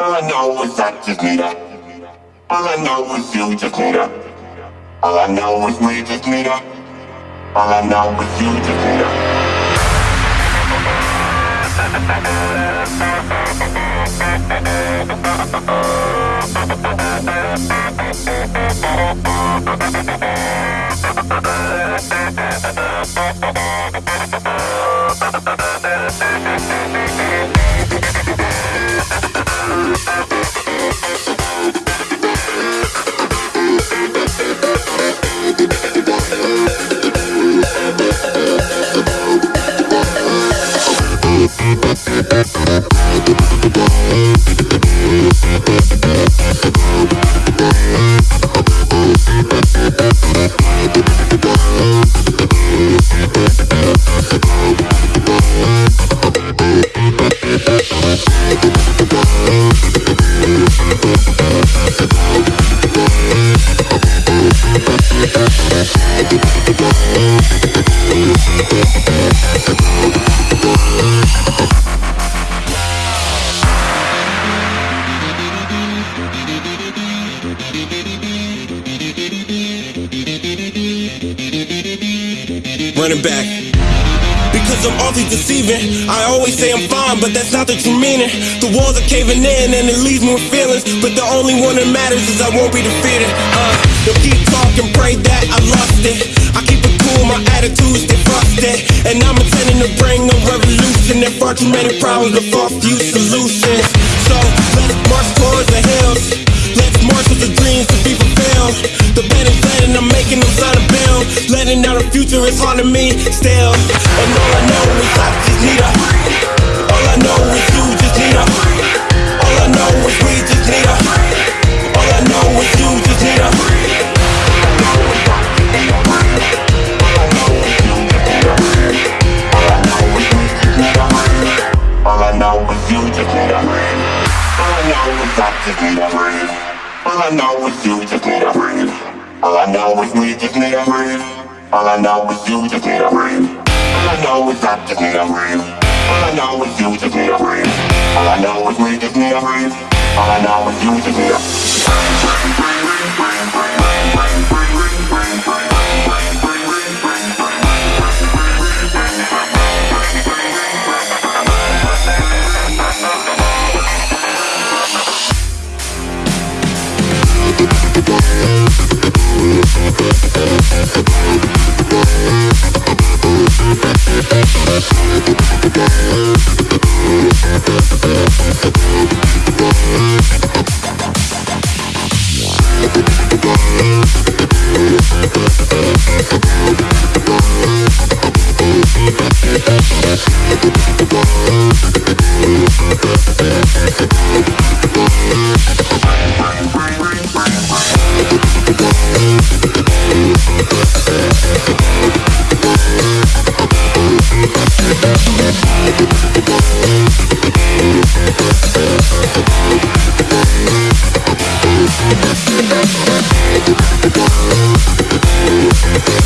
All I know is I just need her. All I know is you just need her. All I know is we just need her. All I know is you just need her. Running back. Because I'm awfully deceiving. I always say I'm fine, but that's not the true meaning. The walls are caving in and it leaves me with feelings. But the only one that matters is I won't be defeated. Uh, they'll keep talking, pray that I lost it. I keep it cool, my attitude stay frosted. And I'm intending to bring a revolution. There far too many problems, but far few solutions. So let's march towards the hills. Let's march with the dreams to be fulfilled. The bed is letting, I'm making them sign. Letting out a future is hard to me still. And all I know is I just need her. All I know is you just need her. All I know is we just need her. All I know is you just need her. All I know is you just need a. All I know is I just need a. All I know is you just need a know is we just need a breathe. All I know is you just need a breathe. All I know is I just need a breathe. All I know is you just need a breathe. All I know is we just need a breathe. All I know is you just need a breathe. We'll be right back.